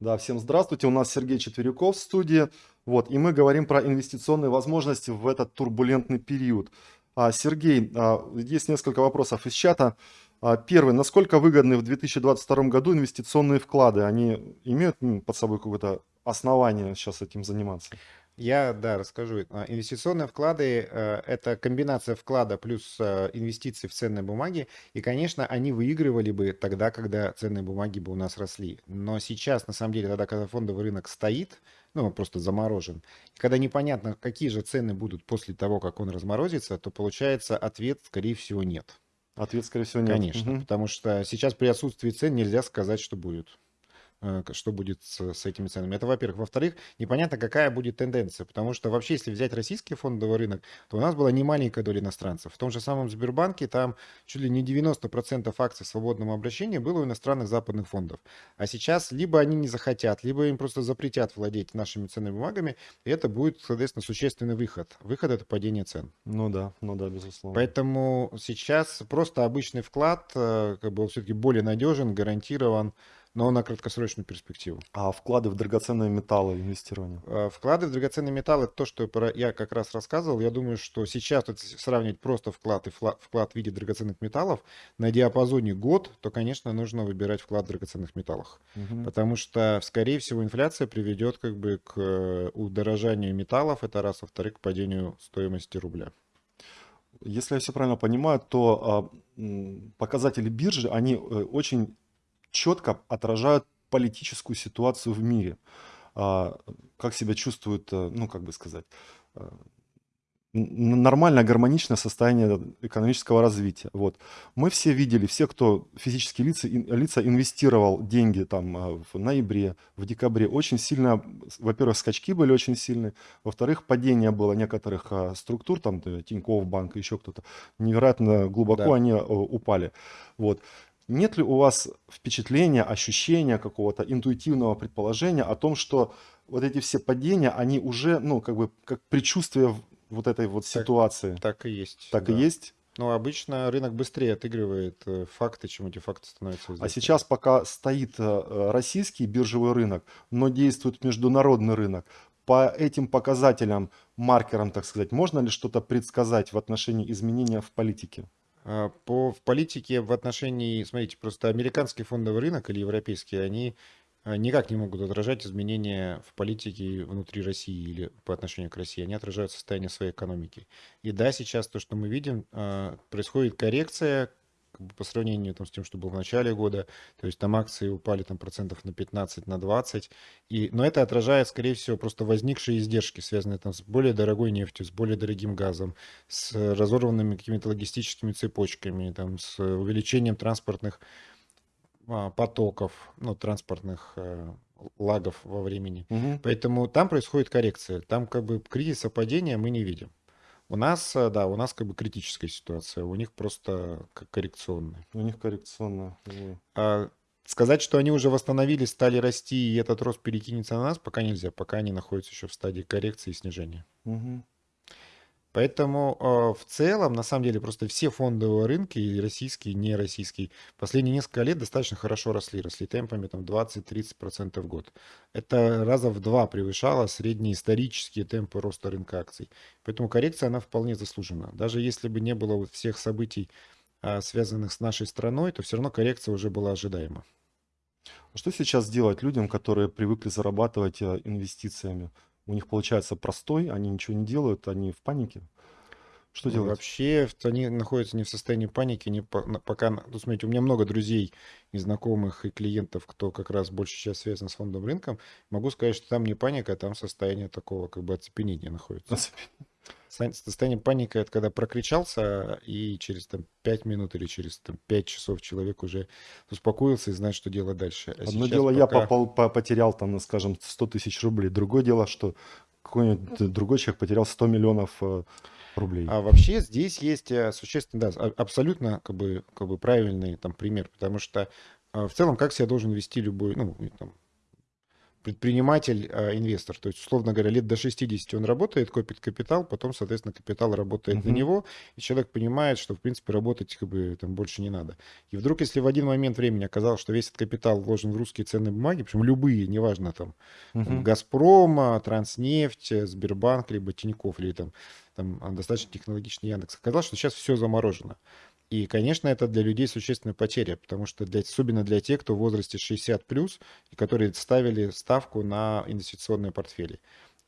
Да, всем здравствуйте. У нас Сергей Четверяков в студии. Вот, и мы говорим про инвестиционные возможности в этот турбулентный период. А, Сергей, а, есть несколько вопросов из чата. А, первый. Насколько выгодны в 2022 году инвестиционные вклады? Они имеют под собой какое-то основание сейчас этим заниматься? Я, да, расскажу. А, инвестиционные вклады э, – это комбинация вклада плюс э, инвестиций в ценные бумаги. И, конечно, они выигрывали бы тогда, когда ценные бумаги бы у нас росли. Но сейчас, на самом деле, тогда, когда фондовый рынок стоит, ну, просто заморожен, когда непонятно, какие же цены будут после того, как он разморозится, то получается ответ, скорее всего, нет. Ответ, скорее всего, нет. Конечно, угу. потому что сейчас при отсутствии цен нельзя сказать, что будет. Э, что будет с, с этими ценами. Это, во-первых. Во-вторых, непонятно, какая будет тенденция, потому что вообще, если взять российский фондовый рынок, то у нас была не маленькая доля иностранцев. В том же самом Сбербанке там чуть ли не 90% акций свободного обращения было у иностранных западных фондов. А сейчас либо они не захотят, либо им просто запретят владеть нашими ценными бумагами, и это будет, соответственно, существенный выход. Выход – это падение цен. Ну да, ну да, безусловно. Поэтому сейчас просто обычный вклад, э, как бы он все-таки более надежен, гарантирован, но на краткосрочную перспективу. А вклады в драгоценные металлы, инвестирование? Э, вклады в драгоценные металлы, то, что я как раз рассказывал, я думаю, что сейчас сравнивать просто вклад и вклад в виде драгоценных металлов на диапазоне год, то, конечно, нужно выбирать вклад в драгоценных металлах. Угу. Потому что, скорее всего, инфляция приведет как бы к э, удорожанию металлов, это раз, во-вторых, к падению стоимости рубля. Если я все правильно понимаю, то а, показатели биржи, они э, очень четко отражают политическую ситуацию в мире. А, как себя чувствует, э, ну, как бы сказать, э, нормальное, гармоничное состояние экономического развития. Вот. Мы все видели, все, кто физические лица, лица инвестировал деньги там э, в ноябре, в декабре, очень сильно, во-первых, скачки были очень сильные, во-вторых, падение было некоторых структур, там Тинькофф банк, еще кто-то, невероятно глубоко да. они упали. Вот. Нет ли у вас впечатления, ощущения какого-то интуитивного предположения о том, что вот эти все падения, они уже, ну, как бы, как предчувствие вот этой вот ситуации? Так, так и есть. Так да. и есть? Ну, обычно рынок быстрее отыгрывает э, факты, чем эти факты становятся известными. А сейчас пока стоит э, российский биржевой рынок, но действует международный рынок, по этим показателям, маркерам, так сказать, можно ли что-то предсказать в отношении изменения в политике? А, по, в политике в отношении, смотрите, просто американский фондовый рынок или европейский, они а, никак не могут отражать изменения в политике внутри России или по отношению к России. Они отражают состояние своей экономики. И да, сейчас то, что мы видим, а, происходит коррекция как бы по сравнению там, с тем, что было в начале года. То есть там акции упали там процентов на 15, на 20. И, но это отражает, скорее всего, просто возникшие издержки, связанные там с более дорогой нефтью, с более дорогим газом, с разорванными какими-то логистическими цепочками, там, с увеличением транспортных а, потоков, ну, транспортных а, лагов во времени. Угу. Поэтому там происходит коррекция. Там как бы кризиса падения мы не видим. У нас, э, да, у нас как бы критическая ситуация, у них просто коррекционная. У них коррекционная. А сказать, что они уже восстановились, стали расти, и этот рост перекинется на нас, пока нельзя, пока они находятся еще в стадии коррекции и снижения. Угу. Поэтому э, в целом, на самом деле, просто все фондовые рынки, и российские, и нероссийские, последние несколько лет достаточно хорошо росли. Росли темпами там 20-30% в год. Это раза в два превышало средние исторические темпы роста рынка акций. Поэтому коррекция, она вполне заслужена. Даже если бы не было вот всех событий, э, связанных с нашей страной, то все равно коррекция уже была ожидаема. А что сейчас делать людям, которые привыкли зарабатывать э, инвестициями? У них получается простой, они ничего не делают, они в панике. Что ну, делать? Вообще они находятся не в состоянии паники, не по, пока, ну, смотрите, у меня много друзей и знакомых, и клиентов, кто как раз больше сейчас связан с фондовым рынком. Могу сказать, что там не паника, а там состояние такого как бы оцепенения находится. Оцепенение. Состояние паники – это когда прокричался, и через там, 5 минут или через там, 5 часов человек уже успокоился и знает, что делать дальше. А Одно дело, пока... я попал, потерял, там, скажем, 100 тысяч рублей. Другое дело, что какой-нибудь другой человек потерял 100 миллионов э, рублей. А вообще здесь есть э, существенно, да, абсолютно как бы, как бы правильный там пример, потому что э, в целом как себя должен вести любой, ну, там, предприниматель, а, инвестор. То есть, условно говоря, лет до 60 он работает, копит капитал, потом, соответственно, капитал работает uh-huh. на него, и человек понимает, что, в принципе, работать как бы там больше не надо. И вдруг, если в один момент времени оказалось, что весь этот капитал вложен в русские ценные бумаги, причем любые, неважно, там, uh-huh. там Газпром, Транснефть, Сбербанк, либо Тинькофф, или там, там достаточно технологичный Яндекс, оказалось, что сейчас все заморожено. И, конечно, это для людей существенная потеря, потому что для, особенно для тех, кто в возрасте 60 плюс, и которые ставили ставку на инвестиционные портфели.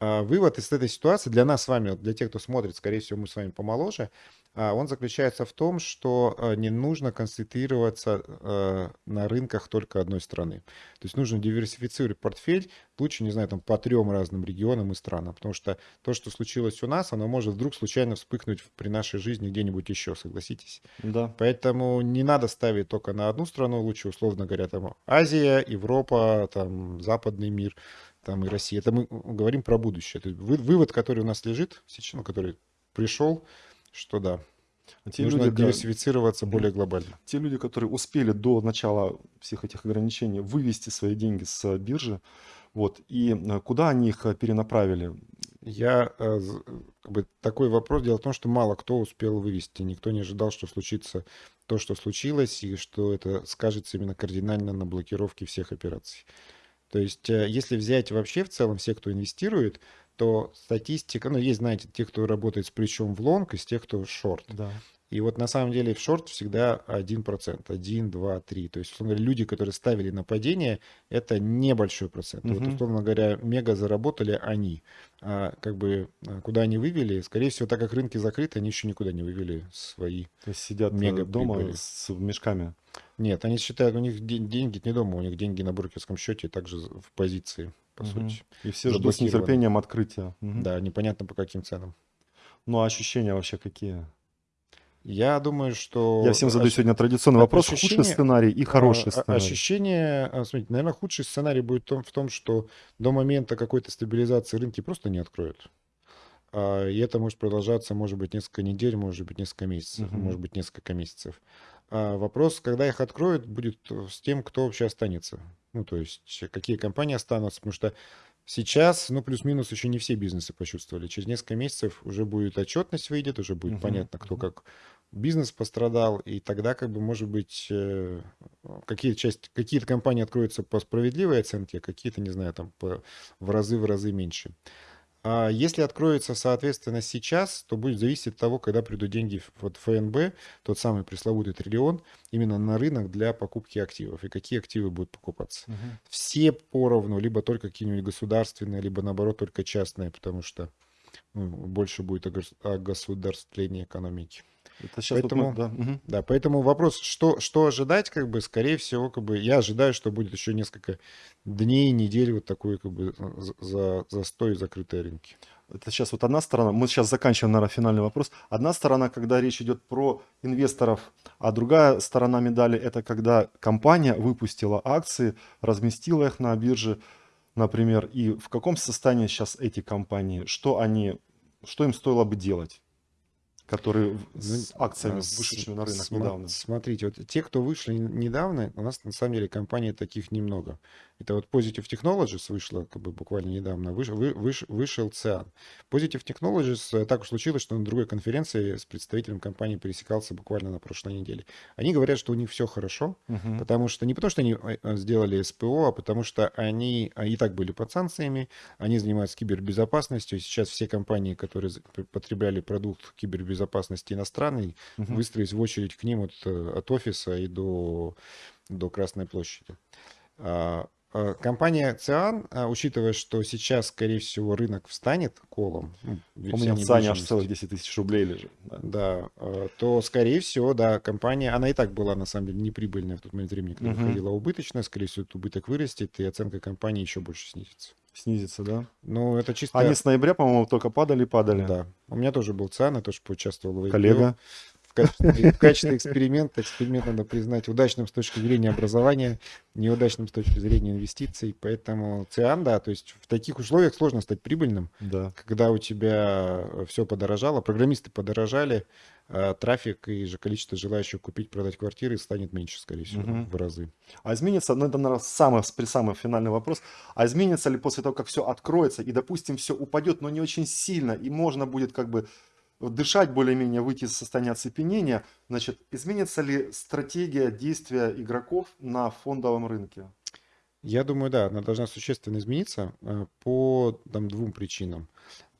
А вывод из этой ситуации для нас с вами, для тех, кто смотрит, скорее всего, мы с вами помоложе, а, он заключается в том, что а, не нужно концентрироваться а, на рынках только одной страны. То есть нужно диверсифицировать портфель, лучше, не знаю, там по трем разным регионам и странам, потому что то, что случилось у нас, оно может вдруг случайно вспыхнуть при нашей жизни где-нибудь еще, согласитесь? Да. Поэтому не надо ставить только на одну страну, лучше, условно говоря, там Азия, Европа, там западный мир, там и Россия. Это мы говорим про будущее. То есть вывод, который у нас лежит сейчас, ну, который пришел, что да, а те нужно люди, диверсифицироваться да, более глобально. Те люди, которые успели до начала всех этих ограничений вывести свои деньги с биржи, вот, и э, куда они их э, перенаправили? Я э, как бы, такой вопрос. Дело в том, что мало кто успел вывести. Никто не ожидал, что случится то, что случилось, и что это скажется именно кардинально на блокировке всех операций. То есть, если взять вообще в целом всех, кто инвестирует, то статистика, ну, есть, знаете, те, кто работает с плечом в лонг, из тех, кто шорт. Да. И вот на самом деле в шорт всегда 1%, 1, 2, 3. То есть, условно говоря, люди, которые ставили на падение, это небольшой процент. Угу. Вот, условно говоря, мега заработали они. А как бы а, куда они вывели, скорее всего, так как рынки закрыты, они еще никуда не вывели свои То есть сидят э, мега дома прибыли. с мешками? Нет, они считают, у них деньги не дома, у них деньги на брокерском счете, также в позиции по угу. сути. И все ждут с нетерпением открытия. Угу. Да, непонятно по каким ценам. Ну, а ощущения вообще какие? Я думаю, что... Я всем задаю сегодня традиционный вопрос. Ощущение... Худший сценарий и хороший сценарий. Ощущение... А, смотрите, наверное, худший сценарий будет в том, что до момента какой-то стабилизации рынки просто не откроют. А, и это может продолжаться, может быть, несколько недель, может быть, несколько месяцев, угу. может быть, несколько месяцев. А вопрос, когда их откроют, будет с тем, кто вообще останется. Ну, то есть, какие компании останутся, потому что сейчас, ну, плюс-минус еще не все бизнесы почувствовали. Через несколько месяцев уже будет отчетность выйдет, уже будет uh-huh. понятно, кто как бизнес пострадал, и тогда, как бы, может быть, э, какие-то часть, какие-то компании откроются по справедливой оценке, а какие-то, не знаю, там, по, в разы, в разы меньше. А если откроется, соответственно, сейчас, то будет зависеть от того, когда придут деньги в ФНБ, тот самый пресловутый триллион, именно на рынок для покупки активов. И какие активы будут покупаться. Угу. Все поровну, либо только какие-нибудь государственные, либо наоборот только частные, потому что ну, больше будет огосударствление экономики. Это сейчас поэтому, вот мы, да. Угу. да, поэтому вопрос, что, что ожидать, как бы, скорее всего, как бы, я ожидаю, что будет еще несколько дней, недель вот такой, как бы, за, застой закрытой рынки. Это сейчас вот одна сторона, мы сейчас заканчиваем, наверное, финальный вопрос. Одна сторона, когда речь идет про инвесторов, а другая сторона медали, это когда компания выпустила акции, разместила их на бирже, например, и в каком состоянии сейчас эти компании, что они, что им стоило бы делать? Которые с акциями, вышедшими на рынок Сма- недавно? Смотрите, вот те, кто вышли недавно, у нас на самом деле компаний таких немного. Это вот Positive Technologies вышла как бы буквально недавно, выш, вы, выш, вышел ЦИАН. Positive Technologies, э, так уж случилось, что на другой конференции с представителем компании пересекался буквально на прошлой неделе. Они говорят, что у них все хорошо, угу. потому что не потому, что они э, э, сделали СПО, а потому что они и так были под санкциями, они занимаются кибербезопасностью. Сейчас все компании, которые потребляли продукт кибербезопасности иностранный, угу. выстроились в очередь к ним от, от офиса и до, до Красной площади. А, Э, компания Циан, э, учитывая, что сейчас, скорее всего, рынок встанет колом. Ну, У меня в Циане аж целых 10 тысяч рублей лежит. Да. да, э, то, скорее всего, да, компания, она и так была, на самом деле, неприбыльная в тот момент времени, когда угу. выходила убыточная, скорее всего, этот убыток вырастет, и оценка компании еще больше снизится. Снизится, да? Ну, это чисто... Они с ноября, по-моему, только падали-падали. Да. У меня тоже был ЦИАН, я тоже поучаствовал в качестве, в качестве эксперимента. Эксперимент надо признать удачным с точки зрения образования, неудачным с точки зрения инвестиций. Поэтому ЦИАН, да, то есть в таких условиях сложно стать прибыльным, да. когда у тебя все подорожало, программисты подорожали, а трафик и же количество желающих купить, продать квартиры станет меньше, скорее всего, Мгм. в разы. А изменится, ну это, наверное, самый, самый финальный вопрос, а изменится ли после того, как все откроется, и, допустим, все упадет, но не очень сильно, и можно будет как бы дышать более-менее, выйти из состояния оцепенения, значит, изменится ли стратегия действия игроков на фондовом рынке? Я думаю, да, она должна существенно измениться э, по там, двум причинам.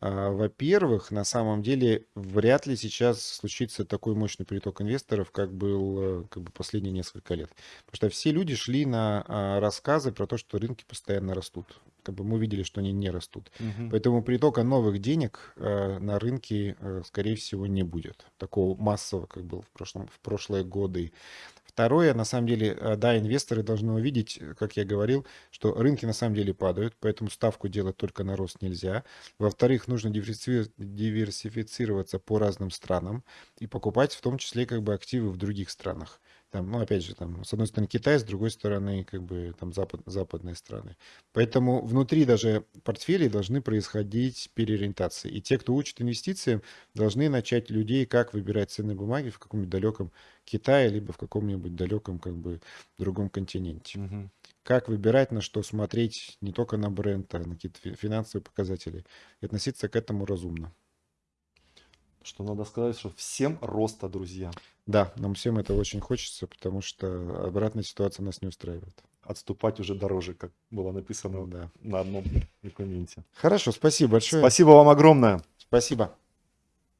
А, Во-первых, на самом деле вряд ли сейчас случится такой мощный приток инвесторов, как был э, как бы последние несколько лет. Потому что все люди шли на рассказы про то, что рынки постоянно растут. Как бы мы видели, что они не растут. Мгм. Поэтому притока новых денег э, на рынке, э, скорее всего, не будет. Такого массового, как было в, прошлом, в прошлые годы. Второе, на самом деле, э, да, инвесторы должны увидеть, э, как я говорил, что рынки на самом деле падают, поэтому ставку делать только на рост нельзя. Во-вторых, нужно диверсифи- диверсифицироваться по разным странам и покупать в том числе как бы активы в других странах. Там, ну, опять же, там, с одной стороны Китай, с другой стороны, как бы, там, запад, западные страны. Поэтому внутри даже портфелей должны происходить переориентации. И те, кто учит инвестициям, должны начать людей, как выбирать ценные бумаги в каком-нибудь далеком Китае, либо в каком-нибудь далеком, как бы, другом континенте. Мгм. Как выбирать, на что смотреть, не только на бренд, а на какие-то фи- финансовые показатели. И относиться к этому разумно. Что надо сказать, что всем роста, друзья. Да, нам всем это очень хочется, потому что обратная ситуация нас не устраивает. Отступать уже дороже, как было написано Да. на одном документе. Хорошо, спасибо большое. Спасибо вам огромное. Спасибо.